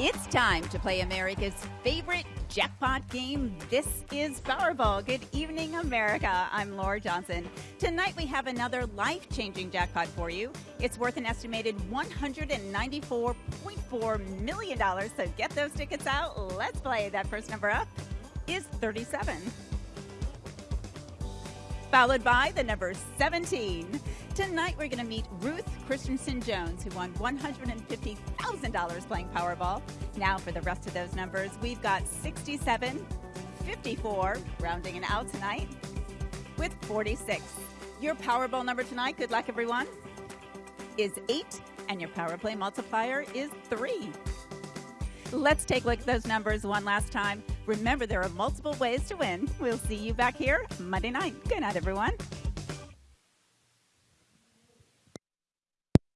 It's time to play America's favorite jackpot game. This is Powerball. Good evening, America. I'm Laura Johnson. Tonight we have another life changing jackpot for you. It's worth an estimated $194.4 million. So get those tickets out. Let's play. That first number up is 37 followed by the number 17. Tonight we're going to meet Ruth Christensen Jones, who won $150,000 playing Powerball. Now for the rest of those numbers, we've got 67, 54, rounding it out tonight, with 46. Your Powerball number tonight, good luck everyone, is 8, and your Power Play multiplier is 3. Let's take a look at those numbers one last time. Remember, there are multiple ways to win. We'll see you back here Monday night. Good night, everyone.